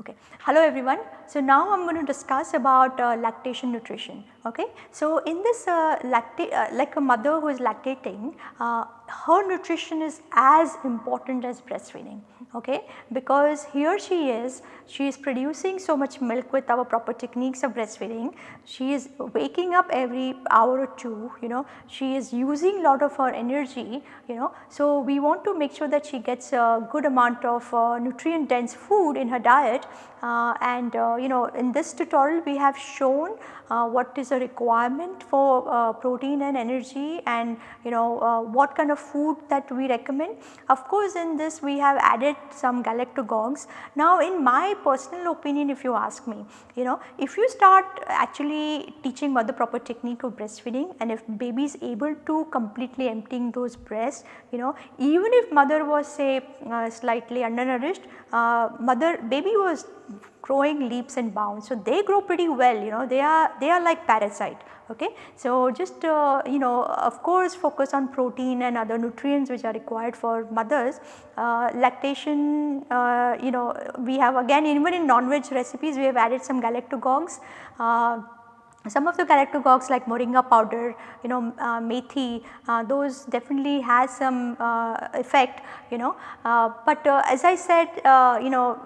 Okay. Hello everyone. So now I am going to discuss about uh, lactation nutrition. Okay. So in this uh, lactate uh, like a mother who is lactating uh, her nutrition is as important as breastfeeding okay? Because here she is she is producing so much milk with our proper techniques of breastfeeding she is waking up every hour or two you know? She is using a lot of her energy you know? So we want to make sure that she gets a good amount of uh, nutrient dense food in her diet uh, and uh, you know in this tutorial we have shown uh, what is a requirement for uh, protein and energy and you know uh, what kind of food that we recommend. Of course in this we have added some galactogogues. Now in my personal opinion if you ask me you know if you start actually teaching mother proper technique of breastfeeding and if baby is able to completely emptying those breasts you know even if mother was say uh, slightly undernourished uh, mother baby was growing leaps and bounds. So, they grow pretty well you know they are they are like parasite okay. So, just uh, you know of course focus on protein and other nutrients which are required for mothers. Uh, lactation uh, you know we have again even in non-veg recipes we have added some galactogogues. Uh, some of the galactogogues like moringa powder, you know uh, methi uh, those definitely has some uh, effect you know. Uh, but as I said you know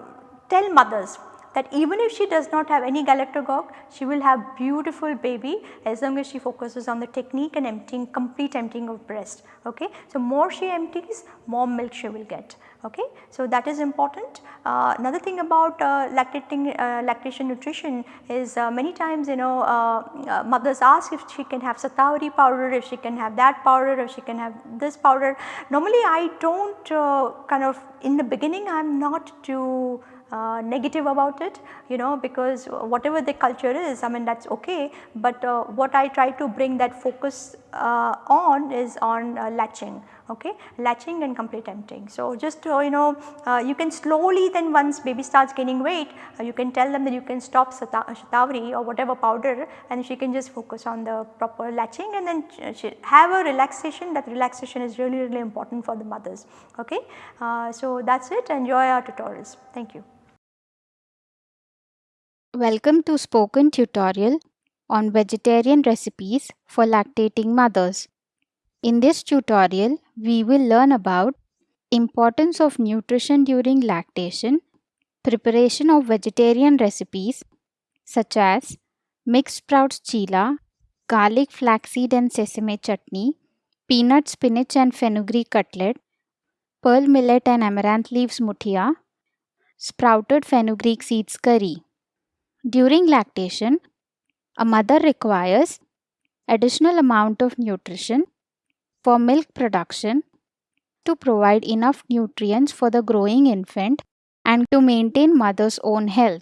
tell mothers that even if she does not have any galactogogue, she will have beautiful baby as long as she focuses on the technique and emptying complete emptying of breast. Okay. So, more she empties more milk she will get. Okay. So, that is important. Uh, another thing about uh, lactating uh, lactation nutrition is uh, many times you know uh, uh, mothers ask if she can have Shatavari powder, if she can have that powder, if she can have this powder. Normally I do not kind of in the beginning I am not too uh, negative about it you know because whatever the culture is I mean that is okay, but uh, what I try to bring that focus uh, on is on uh, latching okay latching and complete emptying. So, just uh, you know you can slowly then once baby starts gaining weight you can tell them that you can stop shatavari or whatever powder and she can just focus on the proper latching and then she have a relaxation that relaxation is really really important for the mothers okay. so, that is it enjoy our tutorials thank you. Welcome to spoken tutorial on vegetarian recipes for lactating mothers. In this tutorial, we will learn about importance of nutrition during lactation, preparation of vegetarian recipes such as mixed sprouts chila, garlic flaxseed and sesame chutney, peanut spinach and fenugreek cutlet, pearl millet and amaranth leaves muthia, sprouted fenugreek seeds curry. During lactation, a mother requires additional amount of nutrition for milk production to provide enough nutrients for the growing infant and to maintain mother's own health.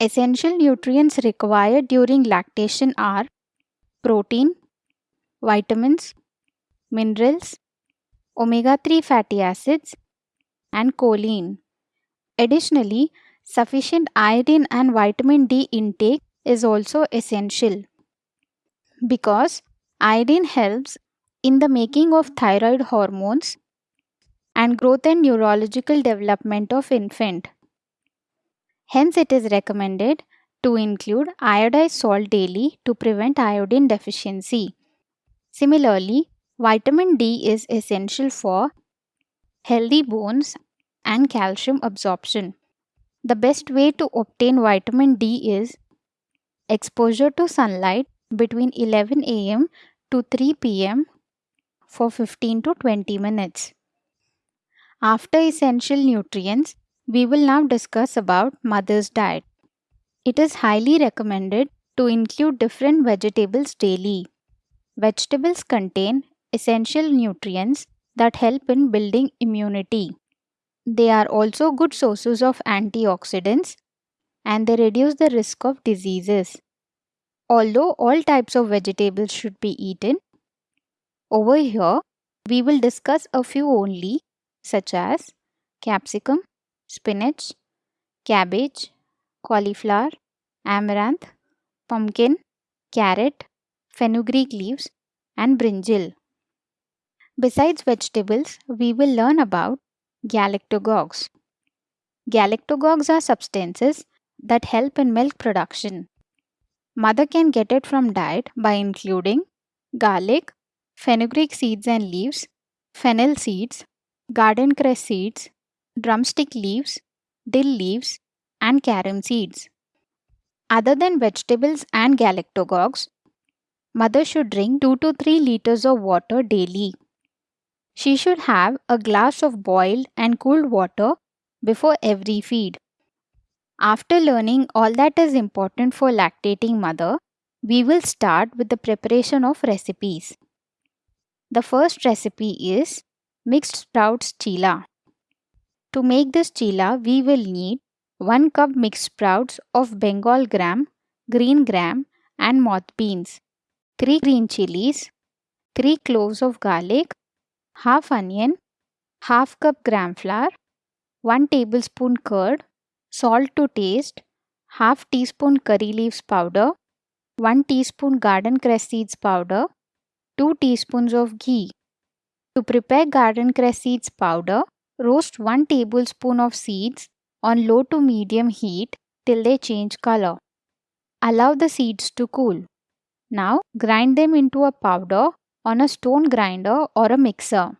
Essential nutrients required during lactation are protein, vitamins, minerals, omega-3 fatty acids and choline. Additionally, Sufficient iodine and vitamin D intake is also essential because iodine helps in the making of thyroid hormones and growth and neurological development of infant. Hence it is recommended to include iodized salt daily to prevent iodine deficiency. Similarly, vitamin D is essential for healthy bones and calcium absorption. The best way to obtain vitamin D is exposure to sunlight between 11 am to 3 pm for 15 to 20 minutes. After essential nutrients, we will now discuss about mother's diet. It is highly recommended to include different vegetables daily. Vegetables contain essential nutrients that help in building immunity. They are also good sources of antioxidants and they reduce the risk of diseases. Although all types of vegetables should be eaten, over here we will discuss a few only such as capsicum, spinach, cabbage, cauliflower, amaranth, pumpkin, carrot, fenugreek leaves, and brinjal. Besides vegetables, we will learn about galactagogues. Galactagogues are substances that help in milk production. Mother can get it from diet by including garlic, fenugreek seeds and leaves, fennel seeds, garden cress seeds, drumstick leaves, dill leaves, and carom seeds. Other than vegetables and galactagogues, mother should drink 2 to 3 liters of water daily. She should have a glass of boiled and cooled water before every feed. After learning all that is important for lactating mother, we will start with the preparation of recipes. The first recipe is mixed sprouts chila. To make this chila, we will need 1 cup mixed sprouts of Bengal gram, green gram and moth beans, 3 green chilies, 3 cloves of garlic, half onion, half cup gram flour, 1 tablespoon curd, salt to taste, half teaspoon curry leaves powder, 1 teaspoon garden cress seeds powder, 2 teaspoons of ghee. To prepare garden cress seeds powder, roast 1 tablespoon of seeds on low to medium heat till they change color. Allow the seeds to cool. Now grind them into a powder on a stone grinder or a mixer.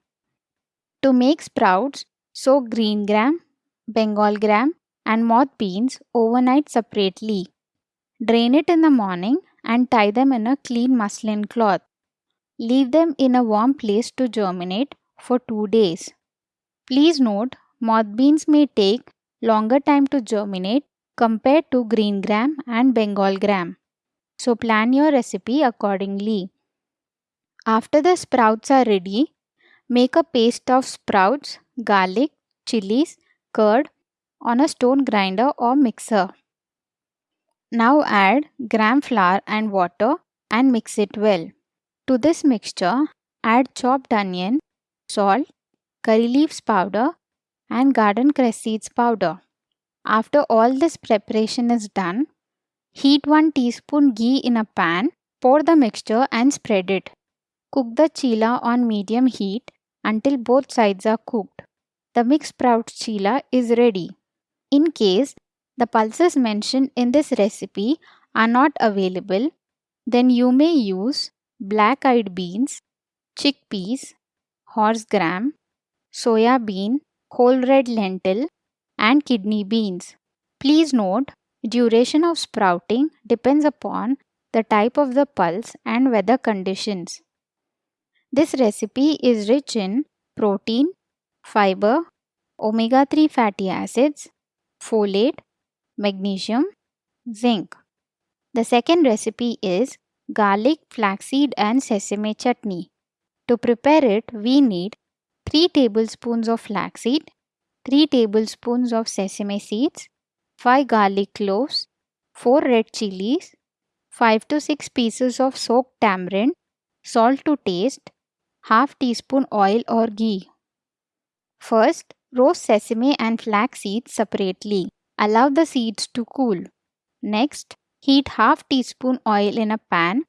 To make sprouts, soak green gram, Bengal gram and moth beans overnight separately. Drain it in the morning and tie them in a clean muslin cloth. Leave them in a warm place to germinate for 2 days. Please note, moth beans may take longer time to germinate compared to green gram and Bengal gram. So plan your recipe accordingly. After the sprouts are ready, make a paste of sprouts, garlic, chilies, curd on a stone grinder or mixer. Now add gram flour and water and mix it well. To this mixture, add chopped onion, salt, curry leaves powder and garden cress seeds powder. After all this preparation is done, heat 1 teaspoon ghee in a pan, pour the mixture and spread it. Cook the chila on medium heat until both sides are cooked. The mixed sprouts chila is ready. In case the pulses mentioned in this recipe are not available, then you may use black eyed beans, chickpeas, horse gram, soya bean, whole red lentil, and kidney beans. Please note, duration of sprouting depends upon the type of the pulse and weather conditions. This recipe is rich in protein, fiber, omega 3 fatty acids, folate, magnesium, zinc. The second recipe is garlic, flaxseed and sesame chutney. To prepare it, we need 3 tablespoons of flaxseed, 3 tablespoons of sesame seeds, 5 garlic cloves, 4 red chilies, 5 to 6 pieces of soaked tamarind, salt to taste, half teaspoon oil or ghee. First, roast sesame and flax seeds separately. Allow the seeds to cool. Next, heat half teaspoon oil in a pan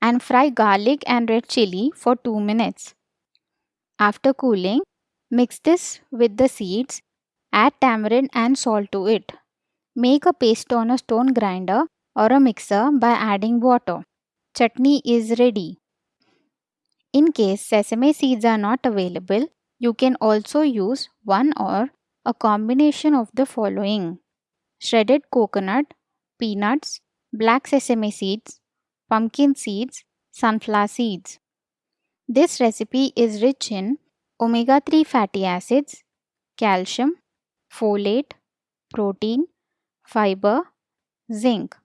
and fry garlic and red chili for 2 minutes. After cooling, mix this with the seeds, add tamarind and salt to it. Make a paste on a stone grinder or a mixer by adding water. Chutney is ready. In case sesame seeds are not available, you can also use one or a combination of the following shredded coconut, peanuts, black sesame seeds, pumpkin seeds, sunflower seeds. This recipe is rich in omega 3 fatty acids, calcium, folate, protein, fiber, zinc.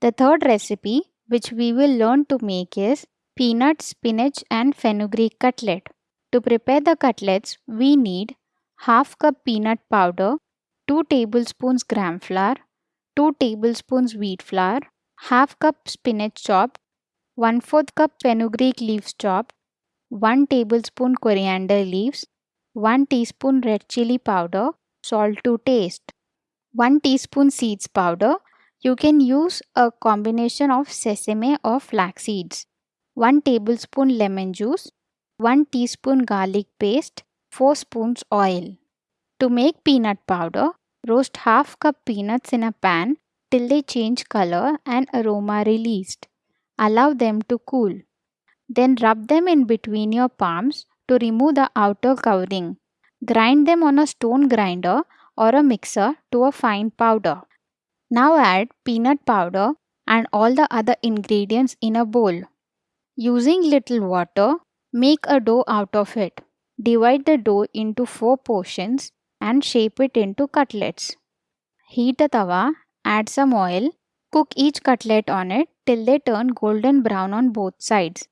The third recipe which we will learn to make is peanut, spinach and fenugreek cutlet. To prepare the cutlets, we need half cup peanut powder, 2 tablespoons gram flour, 2 tablespoons wheat flour, half cup spinach chopped, 1 4th cup fenugreek leaves chopped, 1 tablespoon coriander leaves, 1 teaspoon red chili powder, salt to taste. 1 teaspoon seeds powder. You can use a combination of sesame or flax seeds. 1 tablespoon lemon juice, 1 teaspoon garlic paste, 4 spoons oil. To make peanut powder, roast half cup peanuts in a pan till they change color and aroma released. Allow them to cool. Then rub them in between your palms to remove the outer covering. Grind them on a stone grinder or a mixer to a fine powder. Now add peanut powder and all the other ingredients in a bowl. Using little water, make a dough out of it. Divide the dough into 4 portions and shape it into cutlets. Heat a tawa, add some oil, cook each cutlet on it till they turn golden brown on both sides.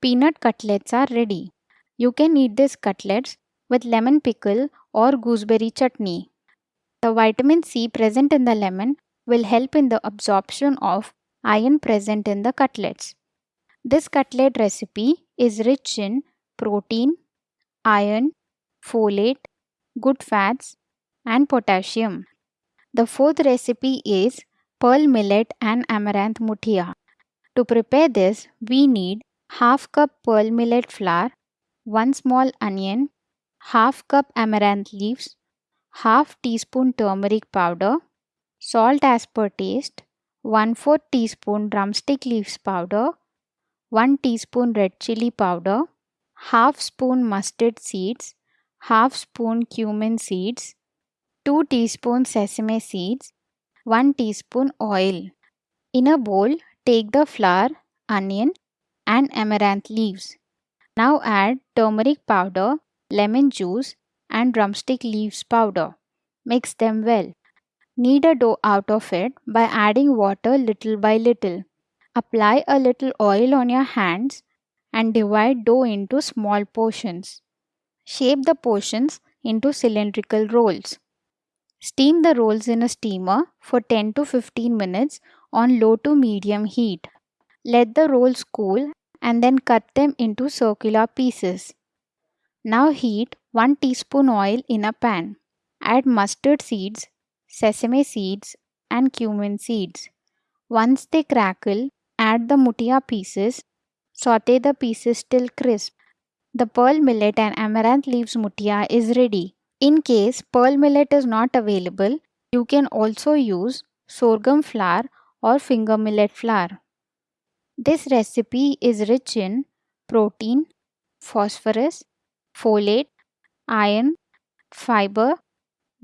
Peanut cutlets are ready. You can eat these cutlets with lemon pickle or gooseberry chutney. The vitamin C present in the lemon will help in the absorption of iron present in the cutlets. This cutlet recipe is rich in protein, iron, folate, good fats, and potassium. The fourth recipe is pearl millet and amaranth muthia. To prepare this, we need half cup pearl millet flour, 1 small onion, half cup amaranth leaves, half teaspoon turmeric powder, salt as per taste, 1 4 teaspoon drumstick leaves powder, 1 teaspoon red chili powder, half spoon mustard seeds, half spoon cumin seeds, 2 teaspoon sesame seeds, 1 teaspoon oil. In a bowl, take the flour, onion and amaranth leaves. Now add turmeric powder, lemon juice and drumstick leaves powder. Mix them well. Knead a dough out of it by adding water little by little. Apply a little oil on your hands and divide dough into small portions. Shape the portions into cylindrical rolls. Steam the rolls in a steamer for 10 to 15 minutes on low to medium heat. Let the rolls cool and then cut them into circular pieces. Now heat 1 teaspoon oil in a pan. Add mustard seeds, sesame seeds and cumin seeds. Once they crackle, add the muthia pieces. Saute the pieces till crisp. The pearl millet and amaranth leaves muthia is ready. In case pearl millet is not available, you can also use sorghum flour or finger millet flour. This recipe is rich in protein, phosphorus, folate, iron, fiber,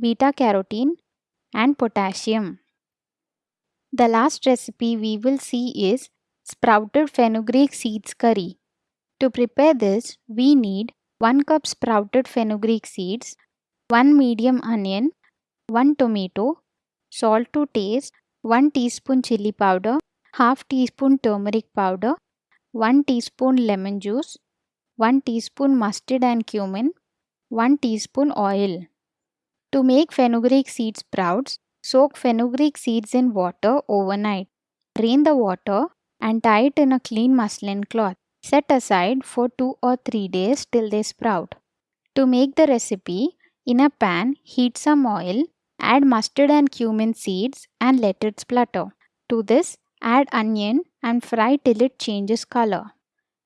beta carotene, and potassium. The last recipe we will see is sprouted fenugreek seeds curry. To prepare this, we need 1 cup sprouted fenugreek seeds, 1 medium onion, 1 tomato, salt to taste, 1 teaspoon chili powder, half teaspoon turmeric powder, 1 teaspoon lemon juice, 1 teaspoon mustard and cumin, 1 teaspoon oil. To make fenugreek seed sprouts, soak fenugreek seeds in water overnight. Drain the water and tie it in a clean muslin cloth. Set aside for 2 or 3 days till they sprout. To make the recipe, in a pan, heat some oil, add mustard and cumin seeds and let it splutter. To this, add onion and fry till it changes color.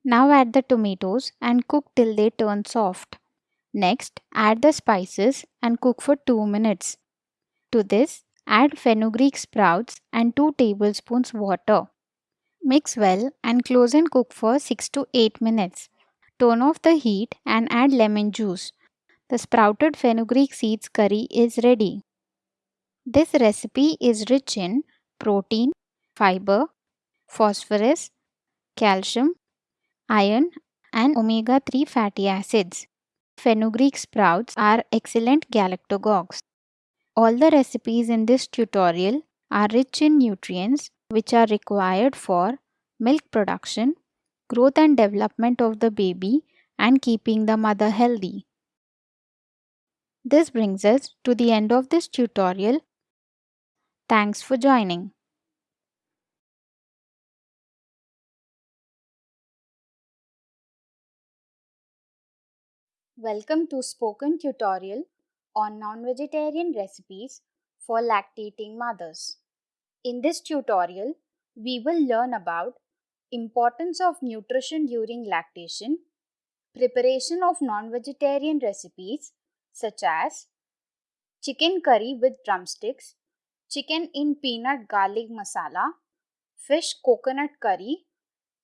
Now add the tomatoes and cook till they turn soft. Next, add the spices and cook for 2 minutes. To this, add fenugreek sprouts and 2 tablespoons water. Mix well and close and cook for 6 to 8 minutes. Turn off the heat and add lemon juice. The sprouted fenugreek seeds curry is ready. This recipe is rich in protein, fiber, phosphorus, calcium, iron and omega-3 fatty acids. Fenugreek sprouts are excellent galactagogues. All the recipes in this tutorial are rich in nutrients which are required for milk production, growth and development of the baby and keeping the mother healthy. This brings us to the end of this tutorial. Thanks for joining. Welcome to spoken tutorial on non-vegetarian recipes for lactating mothers. In this tutorial, we will learn about importance of nutrition during lactation, preparation of non-vegetarian recipes such as chicken curry with drumsticks, chicken in peanut garlic masala, fish coconut curry,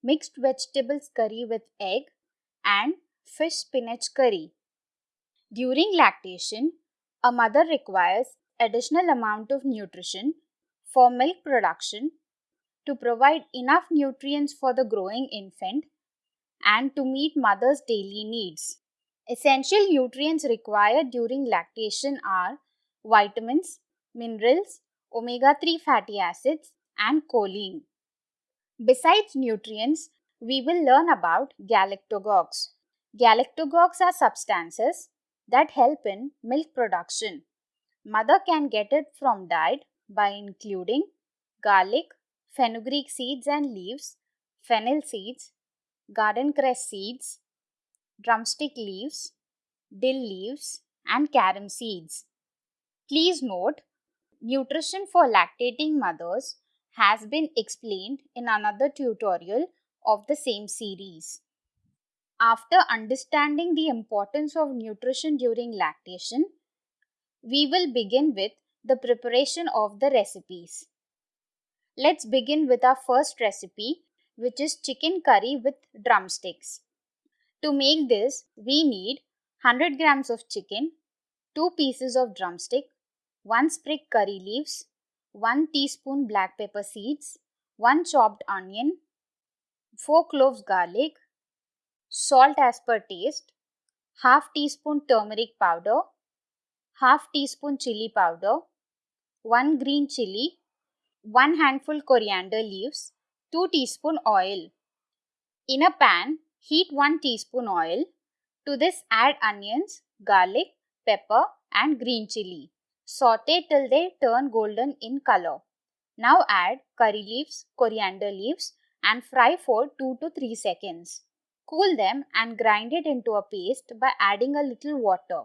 mixed vegetables curry with egg, and fish spinach curry. During lactation, a mother requires additional amount of nutrition for milk production to provide enough nutrients for the growing infant and to meet mother's daily needs. Essential nutrients required during lactation are vitamins, minerals, omega 3 fatty acids, and choline. Besides nutrients, we will learn about galactogogues. Galactogogues are substances that help in milk production. Mother can get it from diet by including garlic, fenugreek seeds and leaves, fennel seeds, garden cress seeds, drumstick leaves, dill leaves, and carom seeds. Please note, nutrition for lactating mothers has been explained in another tutorial of the same series. After understanding the importance of nutrition during lactation, we will begin with the preparation of the recipes. Let's begin with our first recipe which is chicken curry with drumsticks. To make this, we need 100 grams of chicken, 2 pieces of drumstick, 1 sprig curry leaves, 1 teaspoon black pepper seeds, 1 chopped onion, 4 cloves garlic, salt as per taste, half teaspoon turmeric powder, half teaspoon chili powder, 1 green chili, 1 handful coriander leaves, 2 teaspoon oil. In a pan, heat 1 teaspoon oil. To this add onions, garlic, pepper and green chili. Saute till they turn golden in color. Now add curry leaves, coriander leaves and fry for 2 to 3 seconds. Cool them and grind it into a paste by adding a little water.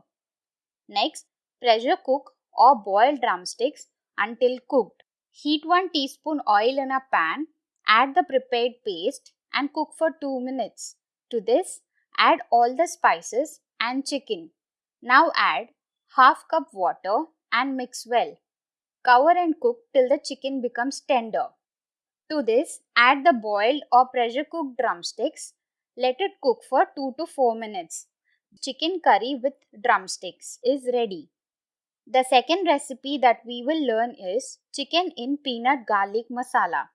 Next, pressure cook or boil drumsticks until cooked. Heat 1 teaspoon oil in a pan, add the prepared paste and cook for 2 minutes. To this, add all the spices and chicken. Now add half cup water and mix well. Cover and cook till the chicken becomes tender. To this, add the boiled or pressure cooked drumsticks. Let it cook for 2 to 4 minutes. Chicken curry with drumsticks is ready. The second recipe that we will learn is chicken in peanut garlic masala.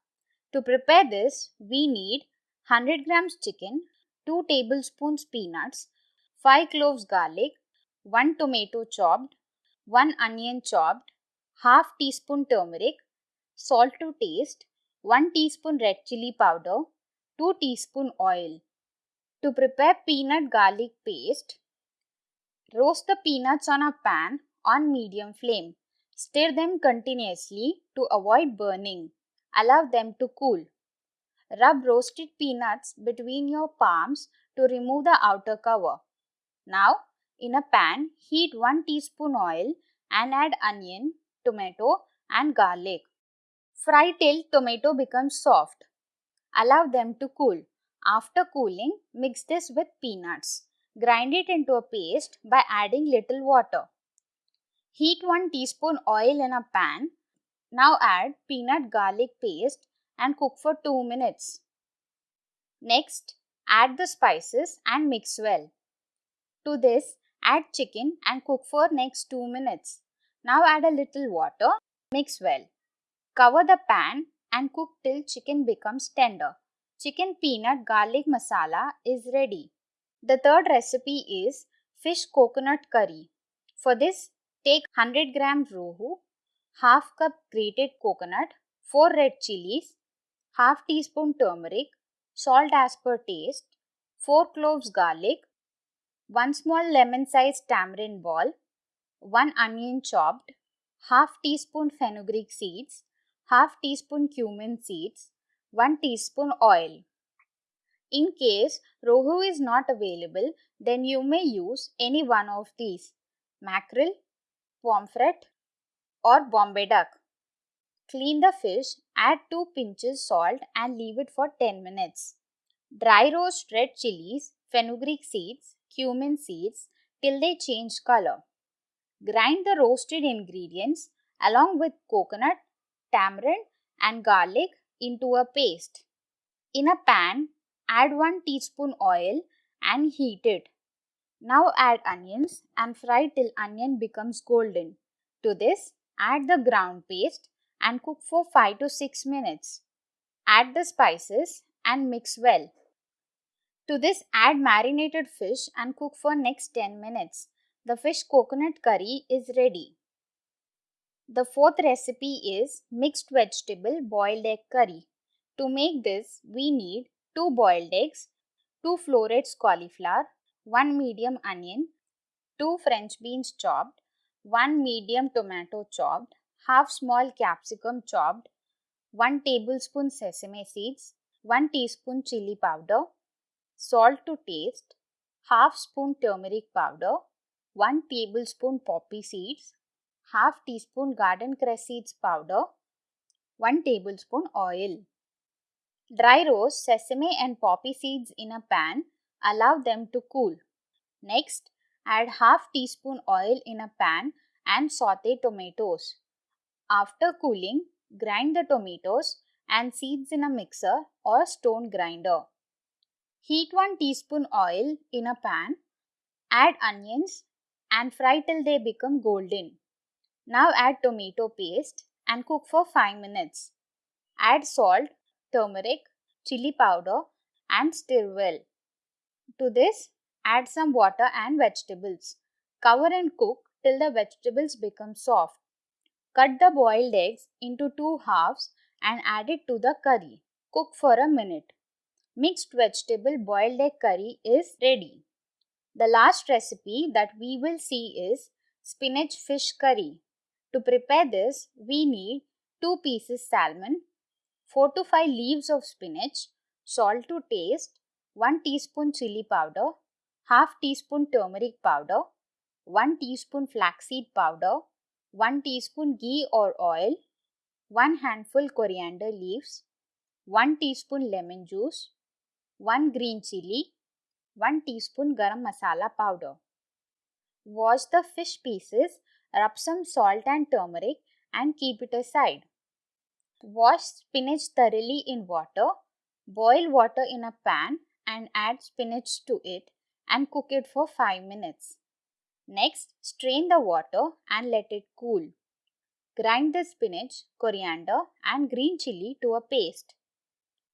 To prepare this, we need 100 grams chicken, 2 tablespoons peanuts, 5 cloves garlic, 1 tomato chopped, 1 onion chopped, half teaspoon turmeric, salt to taste, 1 teaspoon red chili powder, 2 teaspoon oil. To prepare peanut garlic paste, roast the peanuts on a pan on medium flame. Stir them continuously to avoid burning. Allow them to cool. Rub roasted peanuts between your palms to remove the outer cover. Now, in a pan, heat 1 teaspoon oil and add onion, tomato and garlic. Fry till tomato becomes soft. Allow them to cool. After cooling, mix this with peanuts. Grind it into a paste by adding little water. Heat 1 teaspoon oil in a pan. Now add peanut garlic paste and cook for 2 minutes. Next, add the spices and mix well. To this, add chicken and cook for next 2 minutes. Now add a little water, mix well. Cover the pan and cook till chicken becomes tender. Chicken peanut garlic masala is ready. The third recipe is fish coconut curry. For this, take 100 gram rohu, half cup grated coconut, 4 red chilies, half teaspoon turmeric, salt as per taste, 4 cloves garlic, 1 small lemon sized tamarind ball, 1 onion chopped, half teaspoon fenugreek seeds, half teaspoon cumin seeds, 1 teaspoon oil. In case rohu is not available, then you may use any one of these mackerel, pomfret, or Bombay duck. Clean the fish, add 2 pinches salt and leave it for 10 minutes. Dry roast red chilies, fenugreek seeds, cumin seeds till they change color. Grind the roasted ingredients along with coconut, tamarind and garlic into a paste. In a pan, add 1 teaspoon oil and heat it. Now add onions and fry till onion becomes golden. To this, add the ground paste and cook for 5 to 6 minutes. Add the spices and mix well. To this, add marinated fish and cook for next 10 minutes. The fish coconut curry is ready. The fourth recipe is mixed vegetable boiled egg curry. To make this, we need 2 boiled eggs, 2 florets cauliflower, 1 medium onion, 2 french beans chopped, 1 medium tomato chopped, half small capsicum chopped, 1 tablespoon sesame seeds, 1 teaspoon chili powder, salt to taste, half spoon turmeric powder, 1 tablespoon poppy seeds, half teaspoon garden cress seeds powder, 1 tablespoon oil. Dry roast sesame and poppy seeds in a pan Allow them to cool. Next, add half teaspoon oil in a pan and saute tomatoes. After cooling, grind the tomatoes and seeds in a mixer or stone grinder. Heat 1 teaspoon oil in a pan. Add onions and fry till they become golden. Now add tomato paste and cook for 5 minutes. Add salt, turmeric, chili powder and stir well. To this, add some water and vegetables. Cover and cook till the vegetables become soft. Cut the boiled eggs into two halves and add it to the curry. Cook for a minute. Mixed vegetable boiled egg curry is ready. The last recipe that we will see is spinach fish curry. To prepare this, we need 2 pieces salmon, 4 to 5 leaves of spinach, salt to taste, 1 teaspoon chili powder, half teaspoon turmeric powder, 1 teaspoon flaxseed powder, 1 teaspoon ghee or oil, 1 handful coriander leaves, 1 teaspoon lemon juice, 1 green chili, 1 teaspoon garam masala powder. Wash the fish pieces, rub some salt and turmeric and keep it aside. Wash spinach thoroughly in water. Boil water in a pan and add spinach to it and cook it for 5 minutes. Next, strain the water and let it cool. Grind the spinach, coriander and green chili to a paste.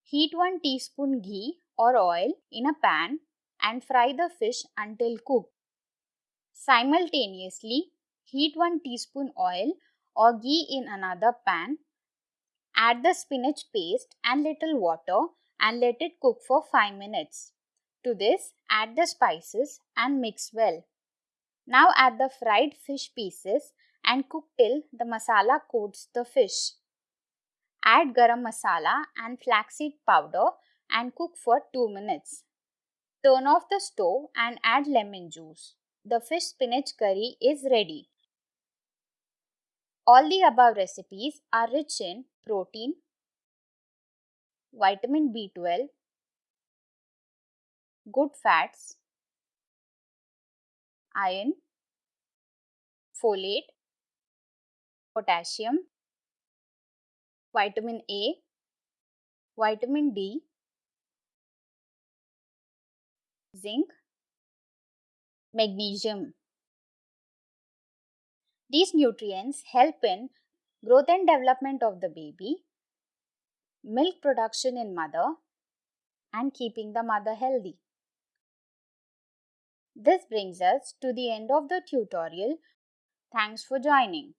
Heat 1 teaspoon ghee or oil in a pan and fry the fish until cooked. Simultaneously, heat 1 teaspoon oil or ghee in another pan. Add the spinach paste and little water and let it cook for 5 minutes. To this, add the spices and mix well. Now add the fried fish pieces and cook till the masala coats the fish. Add garam masala and flaxseed powder and cook for 2 minutes. Turn off the stove and add lemon juice. The fish spinach curry is ready. All the above recipes are rich in protein, vitamin B12, good fats, iron, folate, potassium, vitamin A, vitamin D, zinc, magnesium. These nutrients help in growth and development of the baby milk production in mother and keeping the mother healthy. This brings us to the end of the tutorial. Thanks for joining.